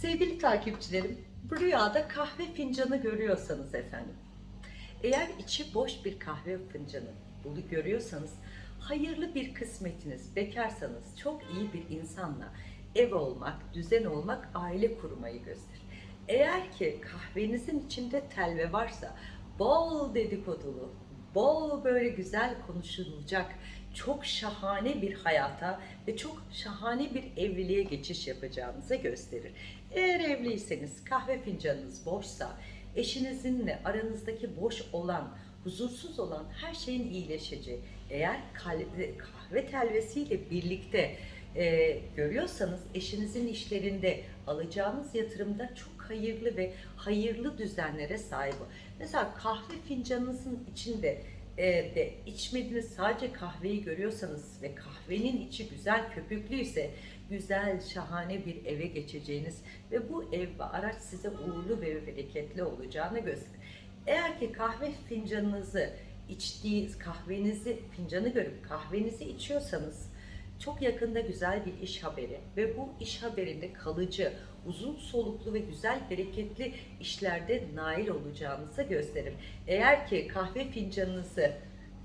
Sevgili takipçilerim, bu rüyada kahve fincanı görüyorsanız efendim, eğer içi boş bir kahve fincanı bunu görüyorsanız, hayırlı bir kısmetiniz, bekarsanız çok iyi bir insanla ev olmak, düzen olmak, aile kurmayı gösterir. Eğer ki kahvenizin içinde telve varsa, bol dedikodulu, bol böyle güzel konuşulacak, çok şahane bir hayata ve çok şahane bir evliliğe geçiş yapacağınızı gösterir. Eğer evliyseniz kahve fincanınız boşsa eşinizinle aranızdaki boş olan, huzursuz olan her şeyin iyileşeceği. Eğer kahve telvesiyle birlikte e, görüyorsanız eşinizin işlerinde alacağınız yatırımda çok hayırlı ve hayırlı düzenlere sahip. Mesela kahve fincanınızın içinde de içmediğiniz sadece kahveyi görüyorsanız ve kahvenin içi güzel köpüklüyse güzel şahane bir eve geçeceğiniz ve bu ev ve araç size uğurlu ve bereketli olacağını gösterir. Eğer ki kahve fincanınızı içtiğiniz kahvenizi fincanı görüp kahvenizi içiyorsanız çok yakında güzel bir iş haberi ve bu iş haberinde kalıcı, uzun soluklu ve güzel, bereketli işlerde nail olacağınızı gösterir. Eğer ki kahve fincanınızı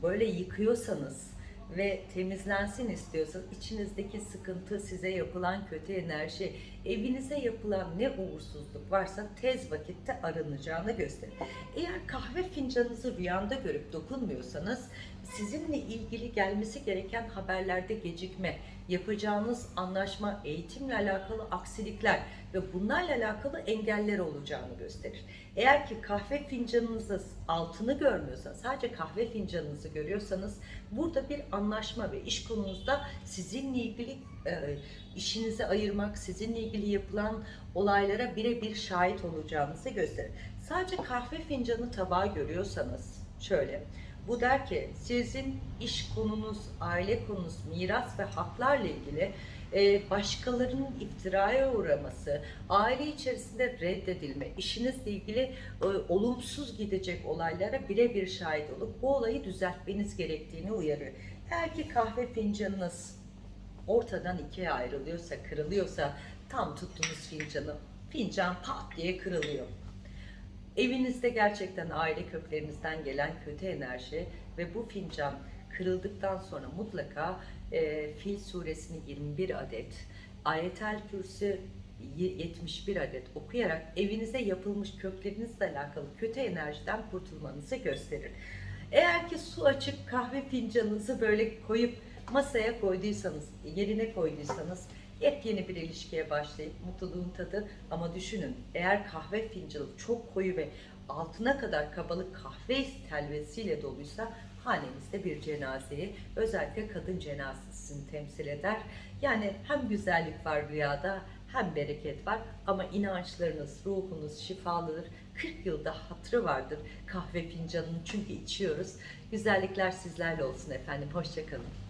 böyle yıkıyorsanız ve temizlensin istiyorsanız içinizdeki sıkıntı, size yapılan kötü enerji, evinize yapılan ne uğursuzluk varsa tez vakitte arınacağını gösterir. Eğer kahve fincanınızı rüyanda görüp dokunmuyorsanız sizinle ilgili gelmesi gereken haberlerde gecikme, yapacağınız anlaşma, eğitimle alakalı aksilikler ve bunlarla alakalı engeller olacağını gösterir. Eğer ki kahve fincanınızı altını görmüyorsanız, sadece kahve fincanınızı görüyorsanız burada bir anlaşma ve iş konunuzda sizinle ilgili e, işinizi ayırmak, sizinle ilgili yapılan olaylara birebir şahit olacağınızı gösterir. Sadece kahve fincanı tabağı görüyorsanız şöyle bu der ki sizin iş konunuz, aile konunuz, miras ve haklarla ilgili e, başkalarının iftiraya uğraması, aile içerisinde reddedilme, işinizle ilgili e, olumsuz gidecek olaylara birebir şahit olup bu olayı düzeltmeniz gerektiğini uyarıyor. Eğer ki kahve fincanınız ortadan ikiye ayrılıyorsa, kırılıyorsa tam tuttuğunuz fincanı, fincan pat diye kırılıyor. Evinizde gerçekten aile köklerinizden gelen kötü enerji ve bu fincan kırıldıktan sonra mutlaka e, Fil suresini 21 adet, Ayetel Kürsü 71 adet okuyarak evinize yapılmış köklerinizle alakalı kötü enerjiden kurtulmanızı gösterir. Eğer ki su açıp kahve fincanınızı böyle koyup masaya koyduysanız, yerine koyduysanız yepyeni bir ilişkiye başlayıp mutluluğun tadı ama düşünün eğer kahve fincanı çok koyu ve altına kadar kabalık kahve telvesiyle doluysa hanemizde bir cenazeyi özellikle kadın cenazesini temsil eder. Yani hem güzellik var rüyada hem bereket var ama inançlarınız, ruhunuz şifalıdır. 40 yılda hatırı vardır kahve fincanının çünkü içiyoruz. Güzellikler sizlerle olsun efendim. Hoşçakalın.